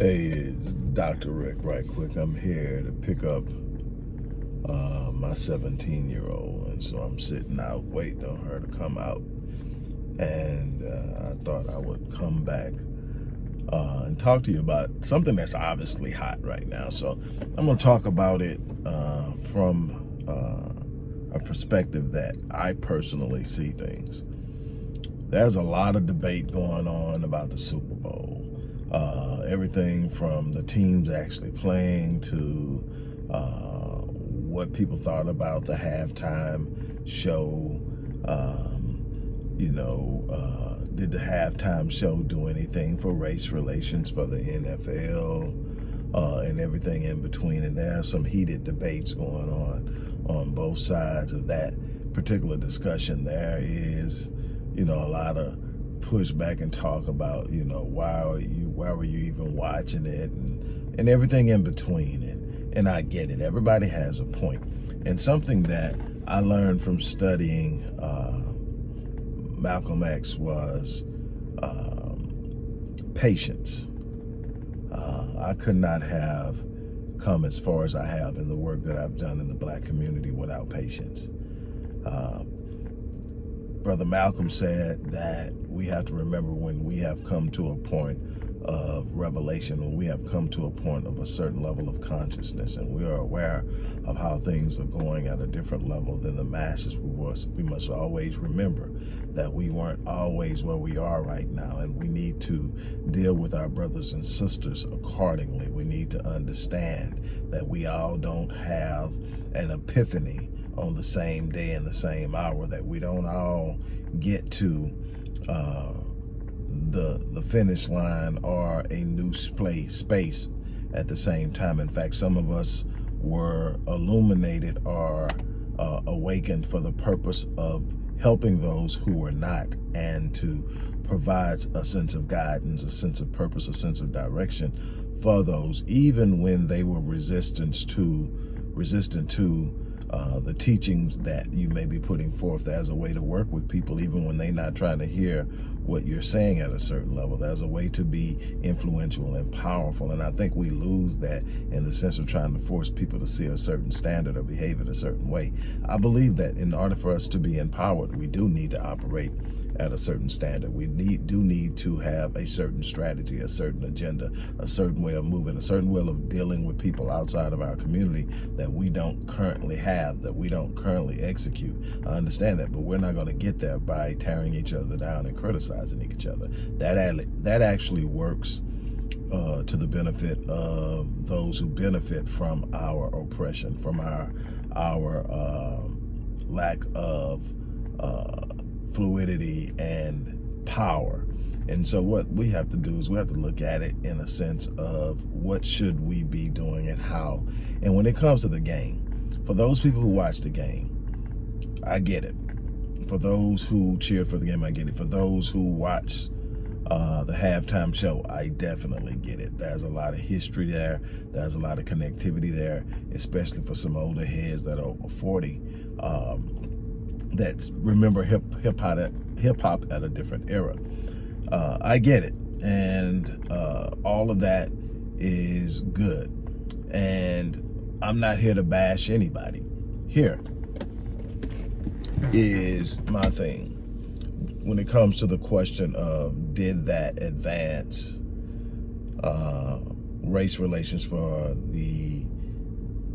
Hey, it's Dr. Rick right quick. I'm here to pick up uh, my 17-year-old. And so I'm sitting out waiting on her to come out. And uh, I thought I would come back uh, and talk to you about something that's obviously hot right now. So I'm going to talk about it uh, from uh, a perspective that I personally see things. There's a lot of debate going on about the Super Bowl uh, everything from the teams actually playing to uh, what people thought about the halftime show. Um, you know, uh, did the halftime show do anything for race relations for the NFL uh, and everything in between? And there are some heated debates going on on both sides of that particular discussion. There is, you know, a lot of push back and talk about, you know, why are you, why were you even watching it and, and everything in between. And, and I get it. Everybody has a point. And something that I learned from studying uh, Malcolm X was um, patience. Uh, I could not have come as far as I have in the work that I've done in the black community without patience. Uh, Brother Malcolm said that we have to remember when we have come to a point of revelation, when we have come to a point of a certain level of consciousness and we are aware of how things are going at a different level than the masses, we must, we must always remember that we weren't always where we are right now and we need to deal with our brothers and sisters accordingly. We need to understand that we all don't have an epiphany on the same day and the same hour, that we don't all get to uh, the, the finish line or a new space, space at the same time. In fact, some of us were illuminated or uh, awakened for the purpose of helping those who were not and to provide a sense of guidance, a sense of purpose, a sense of direction for those, even when they were resistant to resistant to uh, the teachings that you may be putting forth as a way to work with people, even when they're not trying to hear what you're saying at a certain level. There's a way to be influential and powerful. And I think we lose that in the sense of trying to force people to see a certain standard or behave in a certain way. I believe that in order for us to be empowered, we do need to operate at a certain standard. We need do need to have a certain strategy, a certain agenda, a certain way of moving, a certain way of dealing with people outside of our community that we don't currently have, that we don't currently execute. I understand that, but we're not going to get there by tearing each other down and criticizing each other. That, that actually works uh, to the benefit of those who benefit from our oppression, from our our uh, lack of uh, fluidity and power. And so what we have to do is we have to look at it in a sense of what should we be doing and how. And when it comes to the game, for those people who watch the game, I get it. For those who cheer for the game, I get it. For those who watch uh, the halftime show, I definitely get it. There's a lot of history there. There's a lot of connectivity there, especially for some older heads that are 40. Um, that remember hip hip hop at hip hop at a different era. Uh, I get it, and uh, all of that is good. And I'm not here to bash anybody. Here is my thing. When it comes to the question of did that advance uh, race relations for the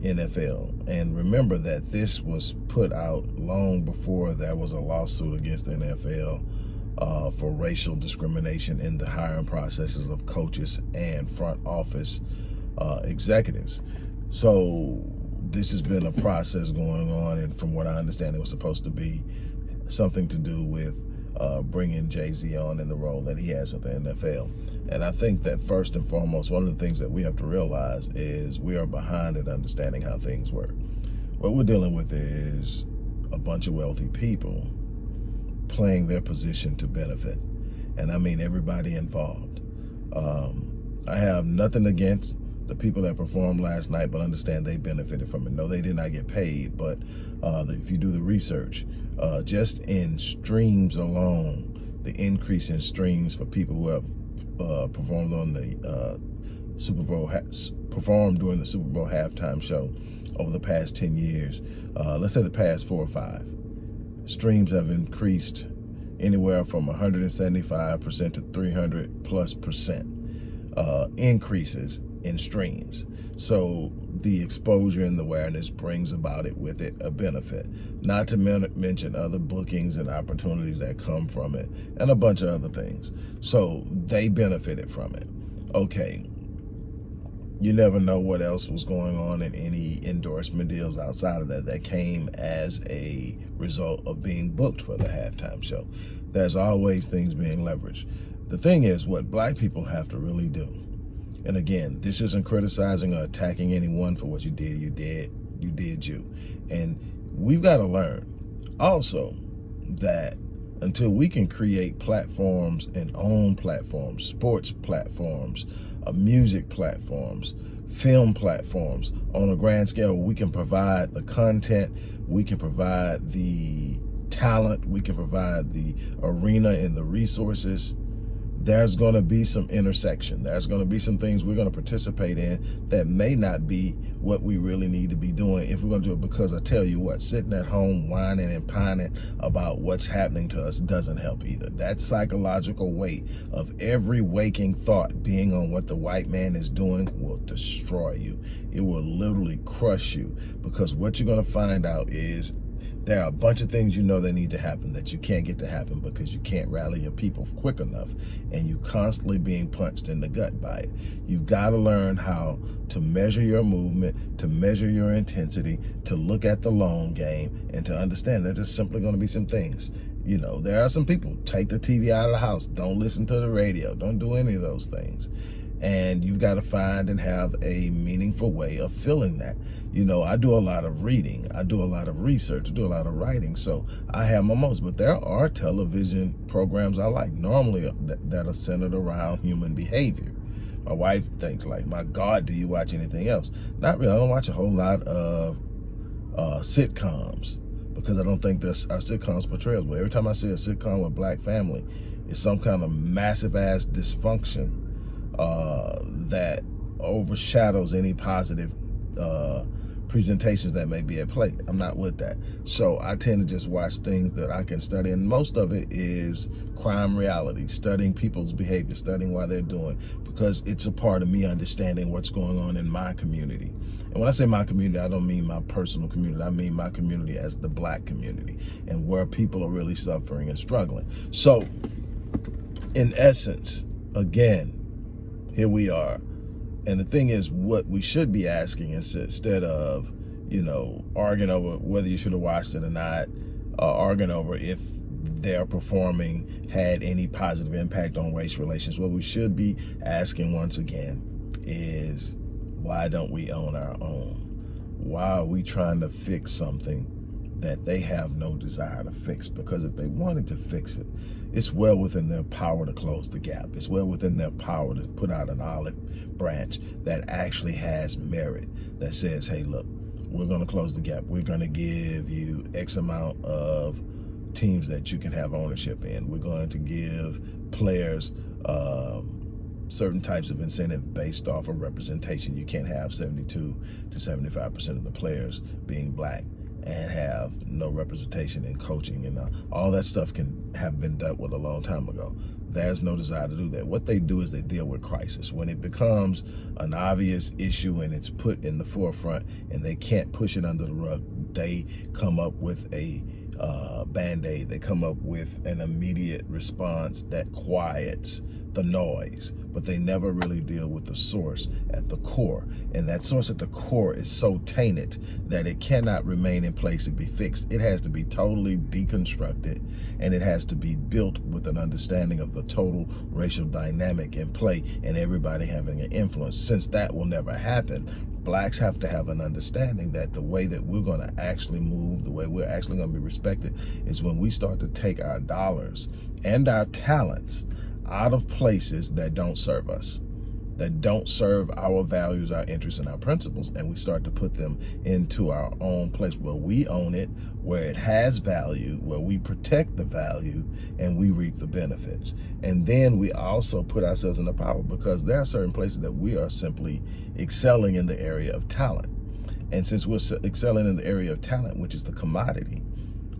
NFL. And remember that this was put out long before there was a lawsuit against the NFL uh, for racial discrimination in the hiring processes of coaches and front office uh, executives. So this has been a process going on, and from what I understand, it was supposed to be something to do with uh, bringing Jay-Z on in the role that he has with the NFL. And I think that first and foremost, one of the things that we have to realize is we are behind in understanding how things work. What we're dealing with is a bunch of wealthy people playing their position to benefit. And I mean everybody involved. Um, I have nothing against the people that performed last night, but understand they benefited from it. No, they did not get paid, but uh, if you do the research, uh, just in streams alone, the increase in streams for people who have uh, performed on the uh, Super Bowl has performed during the Super Bowl halftime show over the past 10 years, uh, let's say the past four or five, streams have increased anywhere from 175% to 300 plus percent uh, increases in streams. So the exposure and the awareness brings about it with it a benefit. Not to men mention other bookings and opportunities that come from it and a bunch of other things. So they benefited from it. Okay. You never know what else was going on in any endorsement deals outside of that that came as a result of being booked for the halftime show. There's always things being leveraged. The thing is, what black people have to really do and again, this isn't criticizing or attacking anyone for what you did. You did, you did you. And we've got to learn also that until we can create platforms and own platforms, sports platforms, uh, music platforms, film platforms on a grand scale, we can provide the content, we can provide the talent, we can provide the arena and the resources there's going to be some intersection. There's going to be some things we're going to participate in that may not be what we really need to be doing if we're going to do it because I tell you what, sitting at home whining and pining about what's happening to us doesn't help either. That psychological weight of every waking thought being on what the white man is doing will destroy you. It will literally crush you because what you're going to find out is there are a bunch of things you know that need to happen that you can't get to happen because you can't rally your people quick enough and you constantly being punched in the gut by it. You've got to learn how to measure your movement, to measure your intensity, to look at the long game, and to understand that there's simply going to be some things. You know, there are some people, take the TV out of the house, don't listen to the radio, don't do any of those things and you've got to find and have a meaningful way of filling that. You know, I do a lot of reading, I do a lot of research, I do a lot of writing, so I have my moments, but there are television programs I like, normally that, that are centered around human behavior. My wife thinks like, my God, do you watch anything else? Not really, I don't watch a whole lot of uh, sitcoms because I don't think this our sitcoms portrayals well. Every time I see a sitcom with black family, it's some kind of massive ass dysfunction uh, that overshadows any positive uh, presentations that may be at play. I'm not with that. So I tend to just watch things that I can study. And most of it is crime reality, studying people's behavior, studying why they're doing, because it's a part of me understanding what's going on in my community. And when I say my community, I don't mean my personal community. I mean my community as the black community and where people are really suffering and struggling. So in essence, again, here we are. And the thing is, what we should be asking is instead of, you know, arguing over whether you should have watched it or not, uh, arguing over if their performing had any positive impact on race relations, what we should be asking once again is why don't we own our own? Why are we trying to fix something that they have no desire to fix? Because if they wanted to fix it, it's well within their power to close the gap. It's well within their power to put out an olive branch that actually has merit, that says, hey, look, we're going to close the gap. We're going to give you X amount of teams that you can have ownership in. We're going to give players um, certain types of incentive based off of representation. You can't have 72 to 75% of the players being black and have no representation in coaching and uh, all that stuff can have been dealt with a long time ago. There's no desire to do that. What they do is they deal with crisis. When it becomes an obvious issue and it's put in the forefront and they can't push it under the rug, they come up with a uh, band-aid. They come up with an immediate response that quiets the noise, but they never really deal with the source at the core. And that source at the core is so tainted that it cannot remain in place and be fixed. It has to be totally deconstructed and it has to be built with an understanding of the total racial dynamic in play and everybody having an influence. Since that will never happen, blacks have to have an understanding that the way that we're going to actually move, the way we're actually going to be respected is when we start to take our dollars and our talents out of places that don't serve us. that don't serve our values, our interests, and our principles, and we start to put them into our own place where we own it, where it has value, where we protect the value, and we reap the benefits. And then we also put ourselves in the power because there are certain places that we are simply excelling in the area of talent. And since we're excelling in the area of talent, which is the commodity,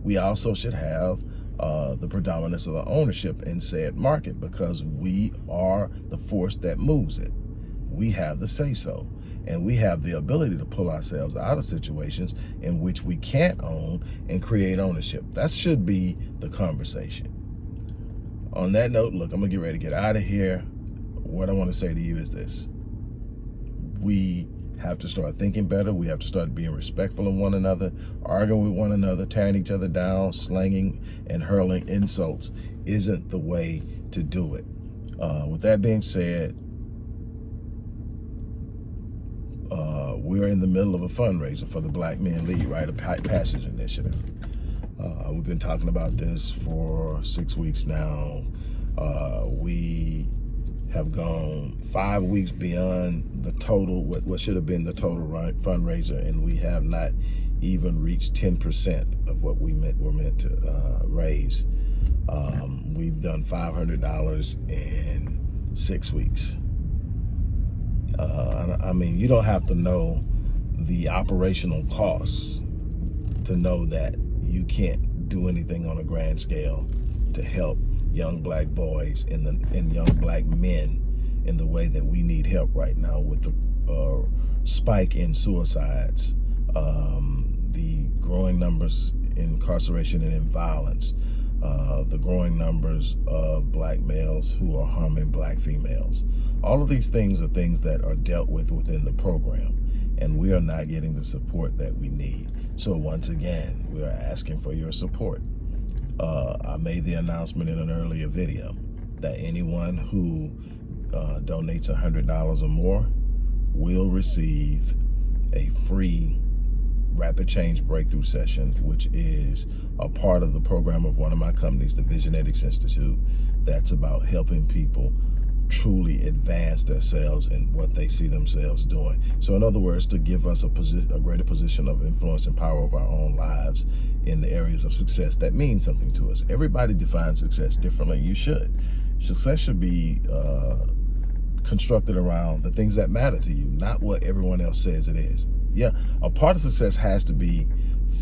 we also should have uh, the predominance of the ownership in said market because we are the force that moves it. We have the say-so. And we have the ability to pull ourselves out of situations in which we can't own and create ownership. That should be the conversation. On that note, look, I'm to get ready to get out of here. What I want to say to you is this. We have to start thinking better. We have to start being respectful of one another, arguing with one another, tearing each other down, slanging and hurling insults isn't the way to do it. Uh, with that being said, uh, we're in the middle of a fundraiser for the Black Men Lead Rite of Passage Initiative. Uh, we've been talking about this for six weeks now. Uh, we have gone five weeks beyond the total, what, what should have been the total fundraiser, and we have not even reached 10% of what we meant were meant to uh, raise. Um, we've done $500 in six weeks. Uh, I mean, you don't have to know the operational costs to know that you can't do anything on a grand scale to help young black boys and, the, and young black men in the way that we need help right now with the uh, spike in suicides, um, the growing numbers in incarceration and in violence, uh, the growing numbers of black males who are harming black females. All of these things are things that are dealt with within the program, and we are not getting the support that we need. So once again, we are asking for your support uh, I made the announcement in an earlier video that anyone who uh, donates $100 or more will receive a free rapid change breakthrough session, which is a part of the program of one of my companies, the Visionetics Institute, that's about helping people truly advance themselves and what they see themselves doing. So in other words, to give us a, a greater position of influence and power of our own lives in the areas of success that means something to us. Everybody defines success differently. You should. Success should be uh, constructed around the things that matter to you, not what everyone else says it is. Yeah, a part of success has to be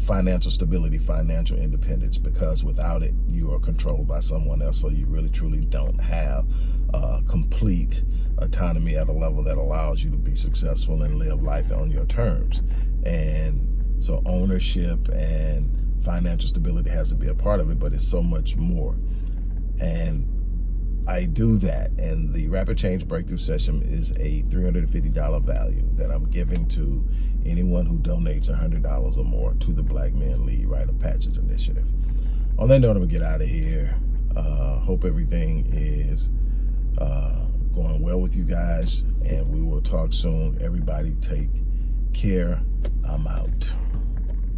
financial stability, financial independence, because without it, you are controlled by someone else. So you really, truly don't have uh, complete autonomy at a level that allows you to be successful and live life on your terms. And so ownership and financial stability has to be a part of it, but it's so much more. And I do that. And the Rapid Change Breakthrough Session is a $350 value that I'm giving to anyone who donates $100 or more to the Black Men Lead Rite of Passage Initiative. On that note, I'm gonna get out of here. Uh, hope everything is uh, going well with you guys, and we will talk soon. Everybody take care. I'm out.